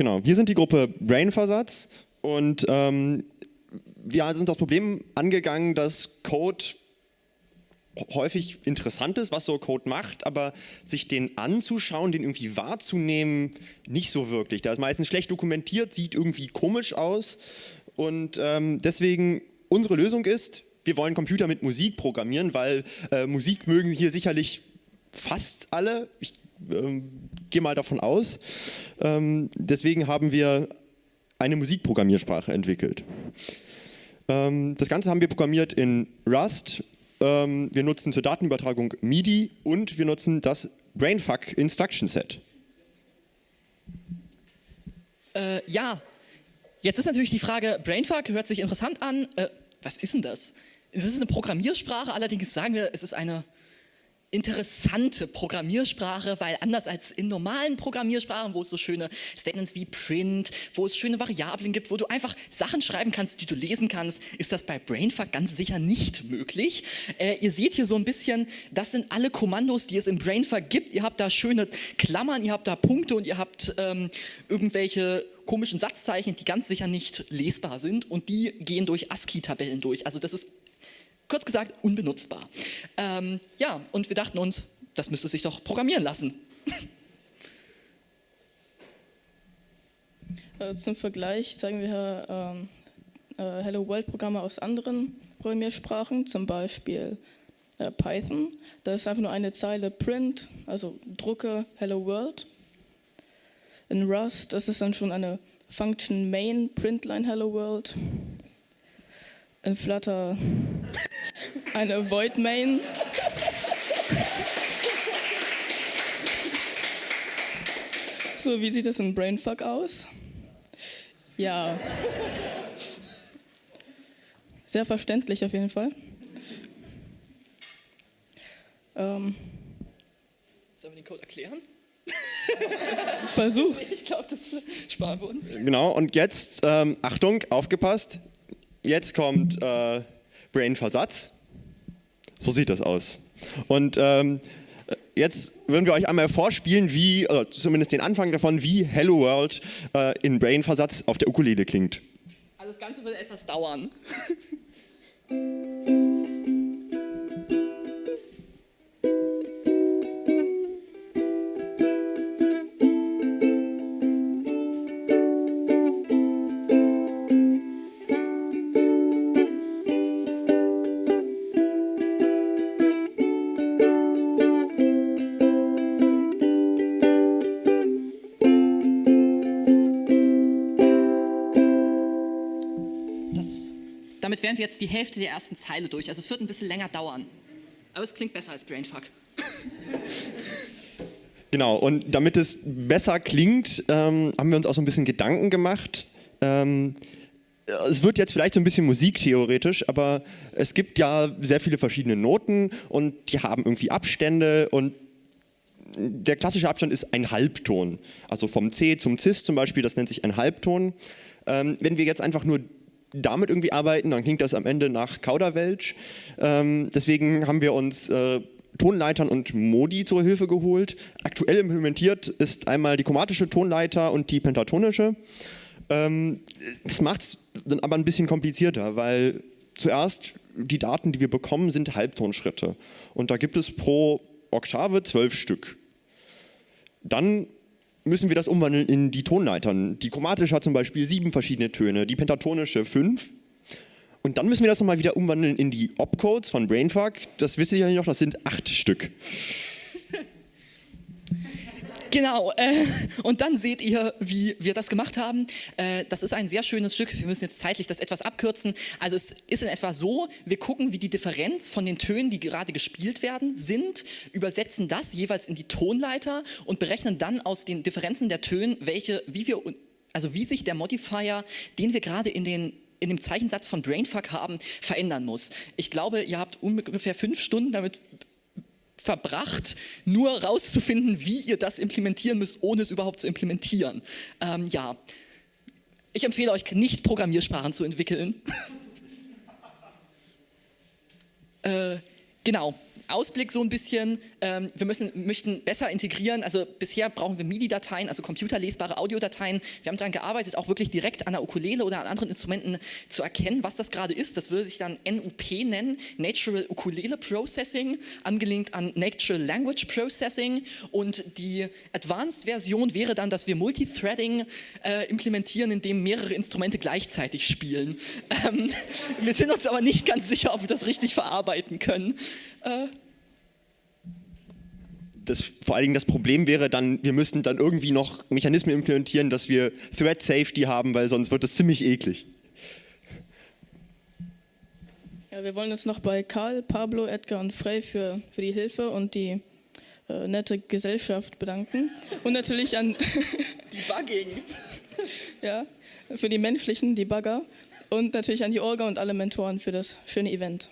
Genau, wir sind die Gruppe Brainversatz und ähm, wir sind das Problem angegangen, dass Code häufig interessant ist, was so Code macht, aber sich den anzuschauen, den irgendwie wahrzunehmen, nicht so wirklich. Der ist meistens schlecht dokumentiert, sieht irgendwie komisch aus und ähm, deswegen unsere Lösung ist, wir wollen Computer mit Musik programmieren, weil äh, Musik mögen hier sicherlich fast alle. Ich ähm, gehe mal davon aus. Ähm, deswegen haben wir eine Musikprogrammiersprache entwickelt. Ähm, das Ganze haben wir programmiert in Rust. Ähm, wir nutzen zur Datenübertragung MIDI und wir nutzen das Brainfuck Instruction Set. Äh, ja, jetzt ist natürlich die Frage, Brainfuck hört sich interessant an. Äh, was ist denn das? Es ist eine Programmiersprache, allerdings sagen wir, es ist eine interessante Programmiersprache, weil anders als in normalen Programmiersprachen, wo es so schöne Statements wie Print, wo es schöne Variablen gibt, wo du einfach Sachen schreiben kannst, die du lesen kannst, ist das bei Brainfuck ganz sicher nicht möglich. Äh, ihr seht hier so ein bisschen, das sind alle Kommandos, die es im Brainfuck gibt. Ihr habt da schöne Klammern, ihr habt da Punkte und ihr habt ähm, irgendwelche komischen Satzzeichen, die ganz sicher nicht lesbar sind und die gehen durch ASCII-Tabellen durch. Also das ist kurz gesagt unbenutzbar. Ähm, ja, und wir dachten uns, das müsste sich doch programmieren lassen. Äh, zum Vergleich zeigen wir ähm, äh, Hello World Programme aus anderen Programmiersprachen, zum Beispiel äh, Python. Da ist einfach nur eine Zeile Print, also drucke Hello World. In Rust, das ist dann schon eine Function Main Printline Hello World. In Flutter eine Void Main. So, wie sieht das in Brainfuck aus? Ja. Sehr verständlich auf jeden Fall. Ähm. Sollen wir den Code erklären? Versuch's. Ich glaube, das sparen wir uns. Genau, und jetzt, ähm, Achtung, aufgepasst, jetzt kommt äh, Brain-Versatz. So sieht das aus. Und ähm, jetzt würden wir euch einmal vorspielen, wie, oder zumindest den Anfang davon, wie Hello World äh, in Brain-Versatz auf der Ukulele klingt. Also das Ganze wird etwas dauern. damit wären wir jetzt die Hälfte der ersten Zeile durch. Also es wird ein bisschen länger dauern. Aber es klingt besser als Brainfuck. Genau, und damit es besser klingt, ähm, haben wir uns auch so ein bisschen Gedanken gemacht. Ähm, es wird jetzt vielleicht so ein bisschen musiktheoretisch, aber es gibt ja sehr viele verschiedene Noten und die haben irgendwie Abstände und der klassische Abstand ist ein Halbton. Also vom C zum Cis zum Beispiel, das nennt sich ein Halbton. Ähm, wenn wir jetzt einfach nur damit irgendwie arbeiten, dann klingt das am Ende nach Kauderwelsch. Ähm, deswegen haben wir uns äh, Tonleitern und Modi zur Hilfe geholt. Aktuell implementiert ist einmal die chromatische Tonleiter und die pentatonische. Ähm, das macht es dann aber ein bisschen komplizierter, weil zuerst die Daten, die wir bekommen, sind Halbtonschritte. Und da gibt es pro Oktave zwölf Stück. Dann müssen wir das umwandeln in die Tonleitern. Die chromatische hat zum Beispiel sieben verschiedene Töne, die pentatonische fünf. Und dann müssen wir das nochmal wieder umwandeln in die Opcodes von Brainfuck. Das wisst ihr ja noch, das sind acht Stück. Genau, äh, und dann seht ihr, wie wir das gemacht haben. Äh, das ist ein sehr schönes Stück. Wir müssen jetzt zeitlich das etwas abkürzen. Also es ist in etwa so, wir gucken, wie die Differenz von den Tönen, die gerade gespielt werden, sind, übersetzen das jeweils in die Tonleiter und berechnen dann aus den Differenzen der Töne, welche, wie wir, also wie sich der Modifier, den wir gerade in den in dem Zeichensatz von Brainfuck haben, verändern muss. Ich glaube, ihr habt ungefähr fünf Stunden damit verbracht, nur rauszufinden, wie ihr das implementieren müsst, ohne es überhaupt zu implementieren. Ähm, ja, ich empfehle euch nicht Programmiersprachen zu entwickeln. äh, genau, Ausblick so ein bisschen, ähm, wir müssen, möchten besser integrieren, also bisher brauchen wir MIDI-Dateien, also computerlesbare Audiodateien. Wir haben daran gearbeitet, auch wirklich direkt an der Ukulele oder an anderen Instrumenten zu erkennen, was das gerade ist. Das würde sich dann NUP nennen, Natural Ukulele Processing, angelehnt an Natural Language Processing und die Advanced-Version wäre dann, dass wir Multithreading äh, implementieren, indem mehrere Instrumente gleichzeitig spielen. Ähm, wir sind uns aber nicht ganz sicher, ob wir das richtig verarbeiten können. Äh, das, vor allen Dingen das Problem wäre dann, wir müssten dann irgendwie noch Mechanismen implementieren, dass wir Thread Safety haben, weil sonst wird das ziemlich eklig. Ja, wir wollen uns noch bei Karl, Pablo, Edgar und Frey für, für die Hilfe und die äh, nette Gesellschaft bedanken. Und natürlich an Debugging. ja, für die menschlichen Debugger und natürlich an die Orga und alle Mentoren für das schöne Event.